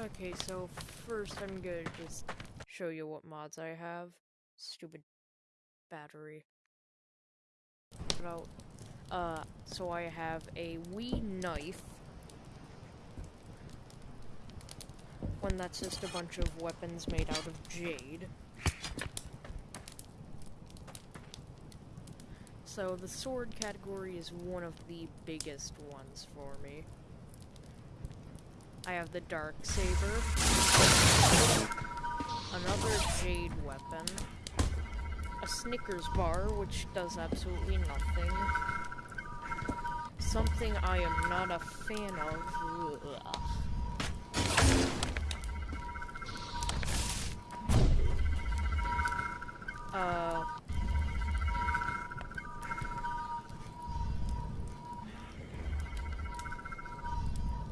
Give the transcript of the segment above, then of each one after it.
Okay, so first I'm gonna just show you what mods I have. Stupid battery. Uh, so I have a Wii knife. One that's just a bunch of weapons made out of jade. So the sword category is one of the biggest ones for me. I have the dark saber. Another jade weapon. A Snickers bar, which does absolutely nothing. Something I am not a fan of. Ugh. Uh...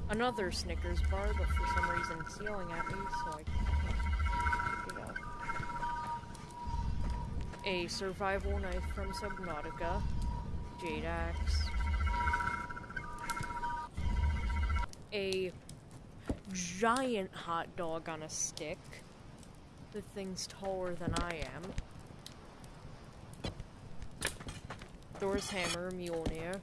Another Snickers bar, but for some reason it's yelling at me, so I can't pick it up. A survival knife from Subnautica. Jade axe. A giant hot dog on a stick. The thing's taller than I am. Thor's hammer, Mjolnir.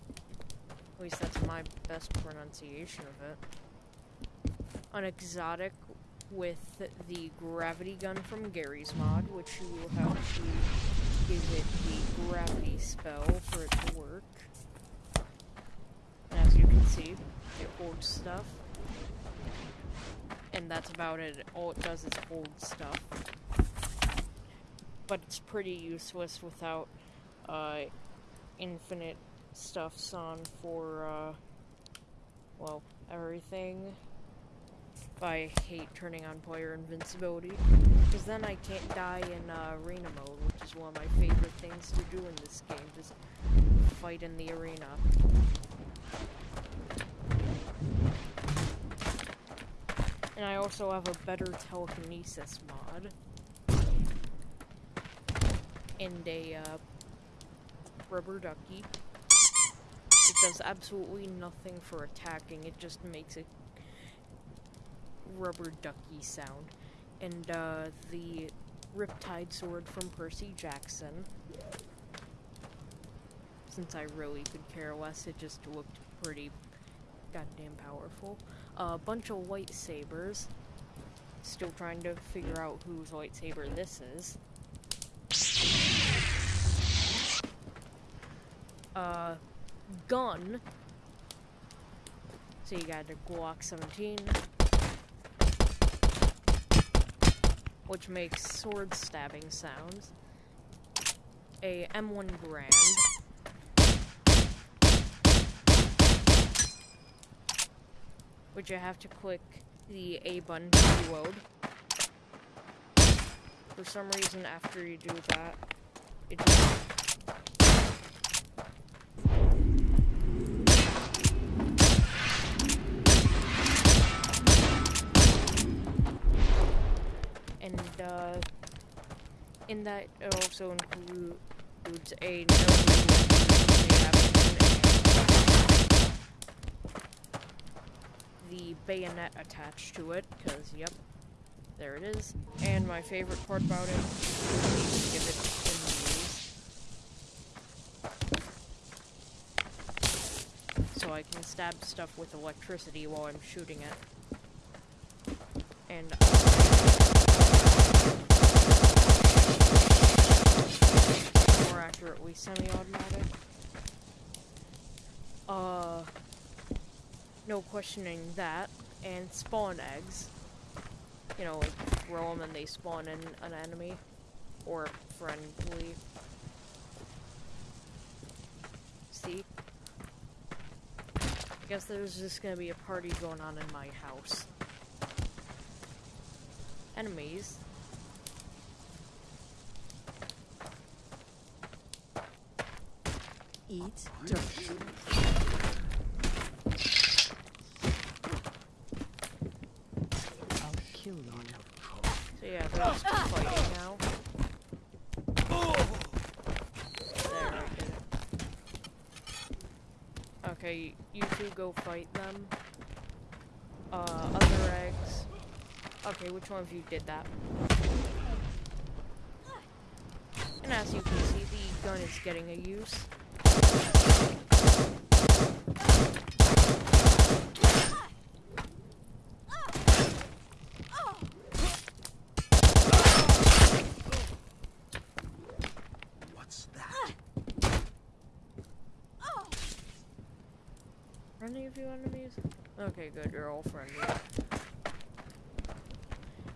At least that's my best pronunciation of it. An exotic with the gravity gun from Garry's mod, which you will have to give it the gravity spell for it to work. And as you can see, it holds stuff. And that's about it. All it does is hold stuff. But it's pretty useless without uh, infinite stuffs on for, uh, well, everything. I hate turning on player invincibility, because then I can't die in uh, arena mode, which is one of my favorite things to do in this game, just fight in the arena. And I also have a better telekinesis mod. And a uh, rubber ducky. Does absolutely nothing for attacking, it just makes a rubber ducky sound. And uh, the Riptide sword from Percy Jackson. Since I really could care less, it just looked pretty goddamn powerful. A uh, bunch of lightsabers. Still trying to figure out whose lightsaber this is. Uh, gun. So you got the Glock 17. Which makes sword stabbing sounds. A M1 Garand. Which you have to click the A button to reload. For some reason, after you do that, it just in that also includes a the bayonet attached to it, because, yep, there it is. And my favorite part about it, give it So I can stab stuff with electricity while I'm shooting it. And accurately semi-automatic. Uh, no questioning that. And spawn eggs. You know, like throw them and they spawn in an enemy or friendly. See? I guess there's just gonna be a party going on in my house. Enemies. Eat dirt. I'll kill you. Yeah, they're just fighting now. There. Okay, you two go fight them. Uh, other eggs. Okay, which one of you did that? And as you can see, the gun is getting a use. What's that? Any of you enemies? Okay, good, you're all friendly.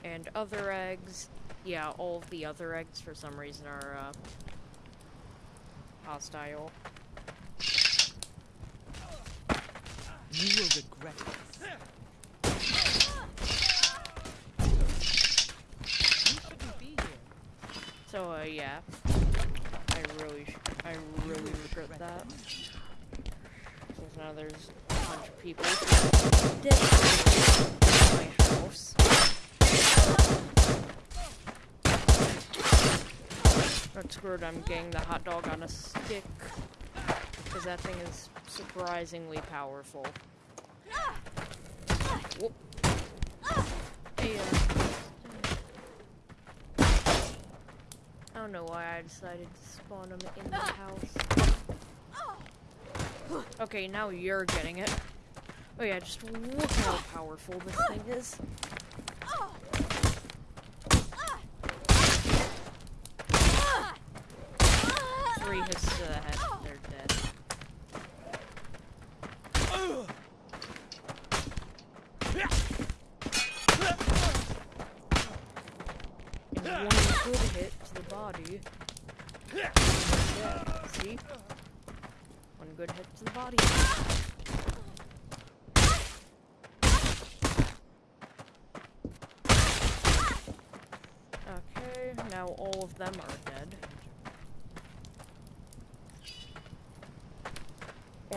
And other eggs. Yeah, all of the other eggs for some reason are, uh, hostile. You will regret this. You shouldn't be here. So, uh, yeah. I really, sh I really regret that. Because now there's a bunch of people dead in my house. Not screwed, I'm getting the hot dog on a stick. Because that thing is surprisingly powerful. Whoop. Hey, uh, I don't know why I decided to spawn him in the house. Okay, now you're getting it. Oh yeah, just look how powerful this thing is. Three hits to the head, they're one good hit to the body. See? One good hit to the body. Okay, now all of them are dead.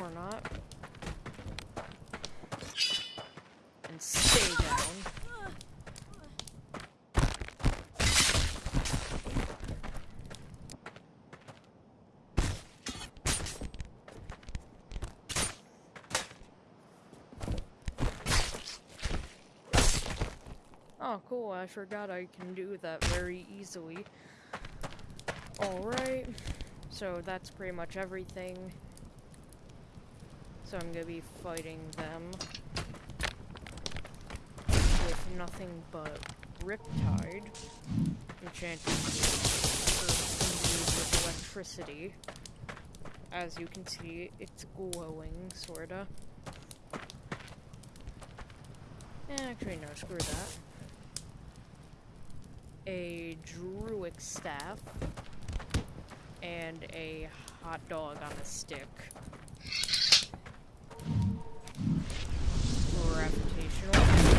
Or not. And stay down. Oh, cool. I forgot I can do that very easily. Alright. So that's pretty much everything. So I'm gonna be fighting them with nothing but Riptide, enchanted with electricity. As you can see, it's glowing, sorta. Eh, Actually, no, screw that. A Druid staff. And a hot dog on a stick. Gravitational.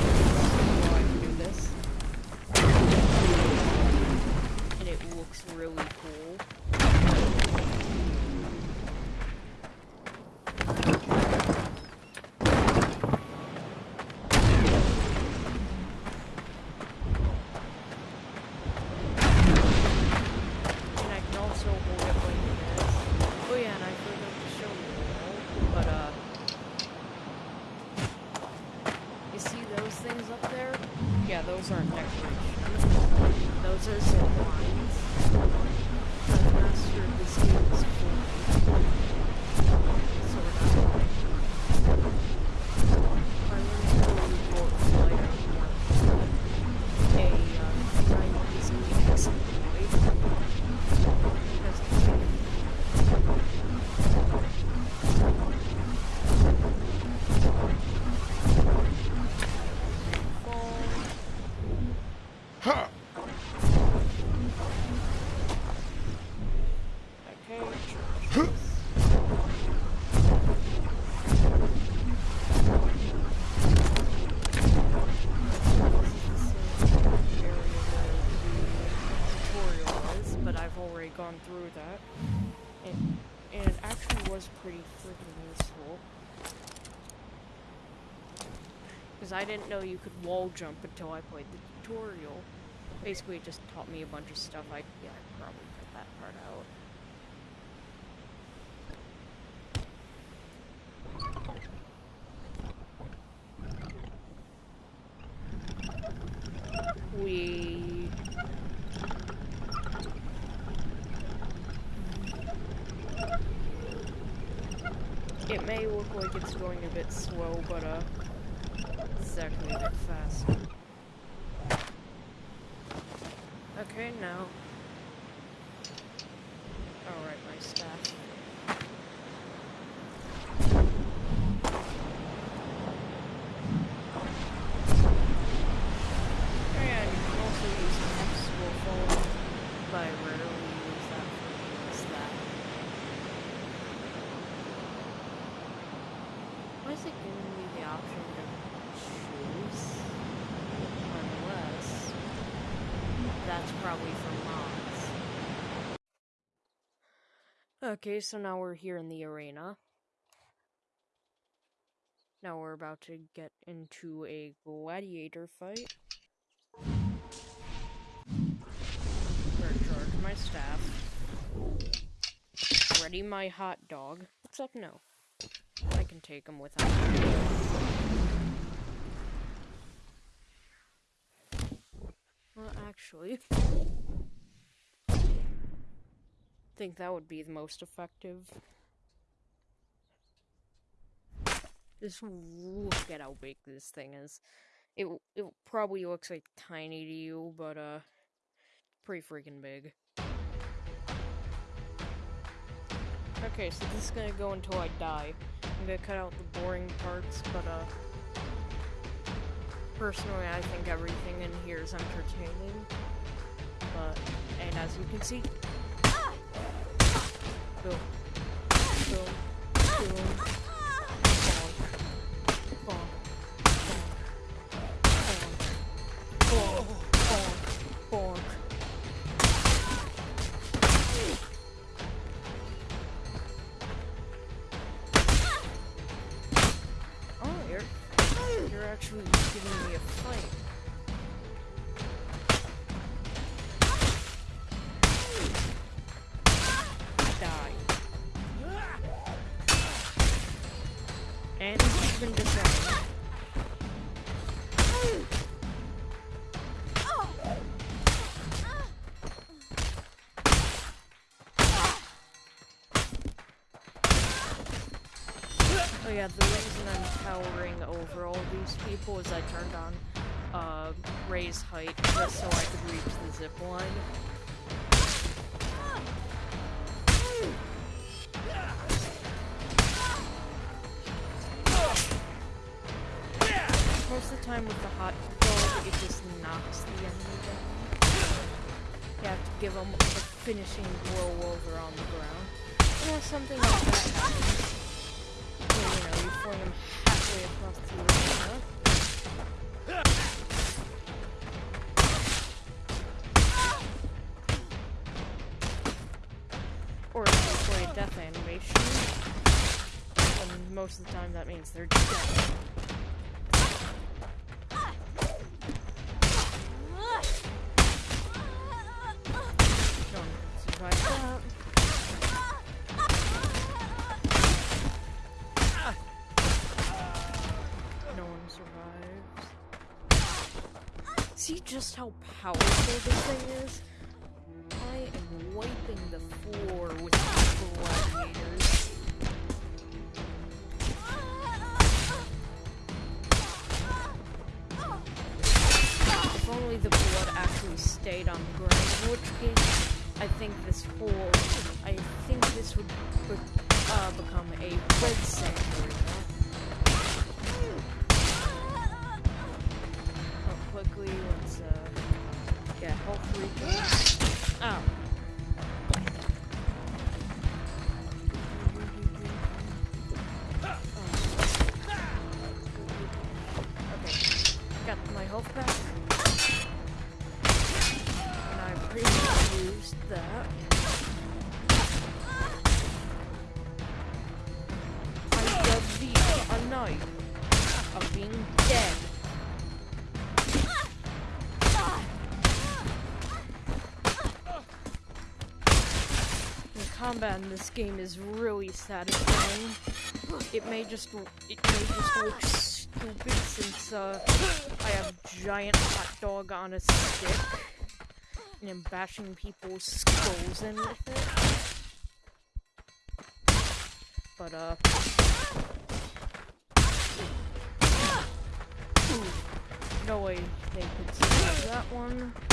Gone through that. And, and it actually was pretty freaking useful. Because I didn't know you could wall jump until I played the tutorial. Basically, it just taught me a bunch of stuff. I yeah, I probably cut that part out. We It may look like it's going a bit slow, but uh, it's actually a bit fast. Okay, now. Alright, my staff. And you can also use the flexible fold, but I rarely use that for just that. Why is it giving me the option to choose? Unless that's probably for mods. Okay, so now we're here in the arena. Now we're about to get into a gladiator fight. My staff. Ready my hot dog. Except no. I can take him without. Well, actually, think that would be the most effective. Just look at how big this thing is. It it probably looks like tiny to you, but uh, pretty freaking big. Okay, so this is gonna go until I die. I'm gonna cut out the boring parts, but uh, personally, I think everything in here is entertaining. But and as you can see, ドンドンドン Oh yeah, the reason I'm towering over all these people is I turned on uh, raise height just so I could reach the zip line. The time with the hot dog, it just knocks the enemy down. You have to give them a finishing blow over on the ground. And when something like that happens, you know, you fling them halfway across the arena. Or if you play a death animation, and most of the time that means they're dead. How powerful this thing is? Combat in this game is really satisfying. It may just it may just look stupid since uh, I have giant hot dog on a stick and I'm bashing people's skulls in with it. But uh no way they could see that one.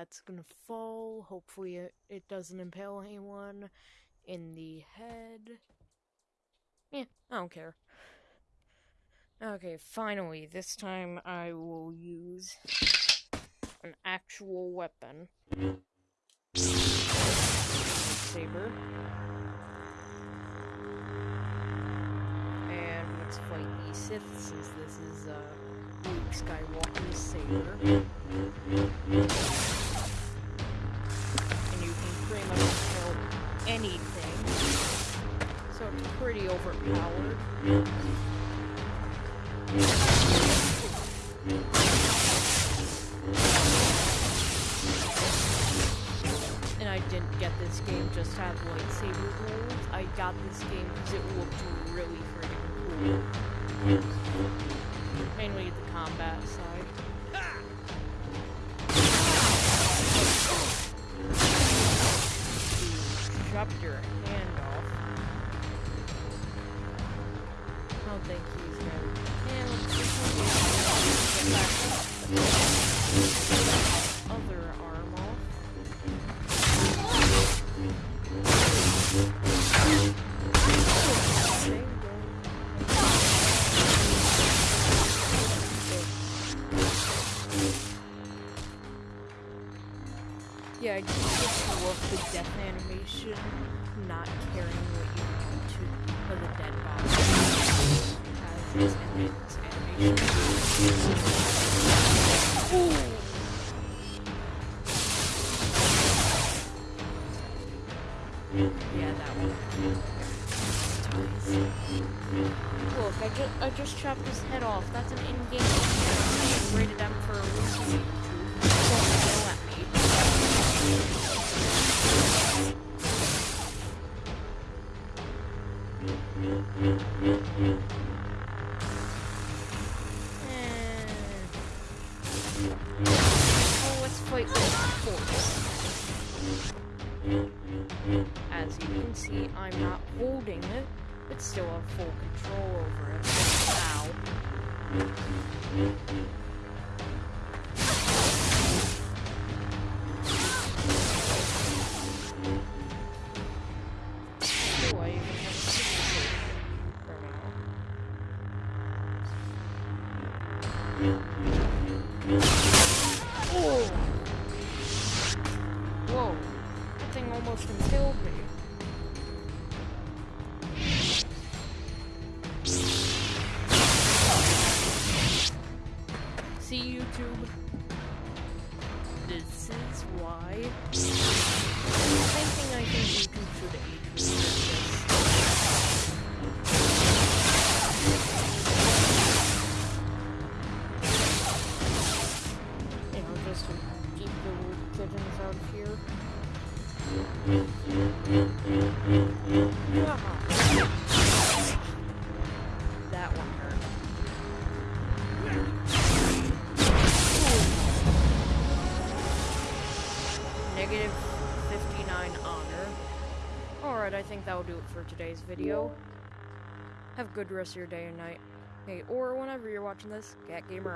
That's gonna fall. Hopefully, it, doesn't impale anyone in the head. Yeah, I don't care. Okay, finally, this time I will use an actual weapon. Saber. And let's fight the Sith since this is uh, Luke Skywalker's saber. Pretty much kill anything. So it's pretty overpowered. And I didn't get this game just to have lightsaber rules. I got this game because it looked really freaking cool. Mainly the combat side. Chopped your hand the death animation, not caring what you do to for the dead body. As its, its animation. Ooh. Yeah, that one. Look, I just I just chopped his head off. That's an in-game. Rated M for a reason. Don't yell at me. you here. That one hurt. Negative 59 honor. Alright, I think that will do it for today's video. Have a good rest of your day and night. Okay, or whenever you're watching this, Cat Gamer.